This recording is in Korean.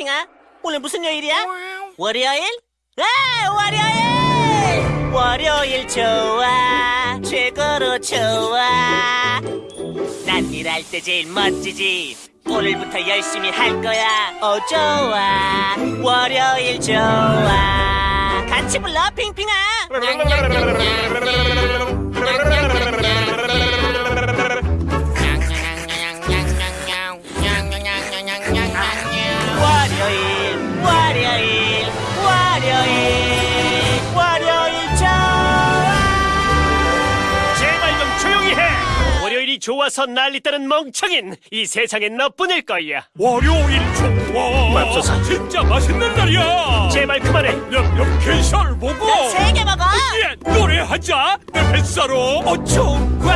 핑핑아. 오늘 무슨 요일이야? 월요일? 아, 월요일! 월요일 좋아. 최고로 좋아. 난 일할 때 제일 멋지지. 오늘부터 열심히 할 거야. 어, 좋아. 월요일 좋아. 같이 불러, 핑핑아. 좋아서 난리다는 멍청인 이 세상엔 너뿐일 거야. 월요일 좋아 맙소사. 진짜 맛있는 날이야 제발 그만해. 냠냠 게살 먹어 세개 먹어. 예, 노래하자 내 뱃살로 어쩌 와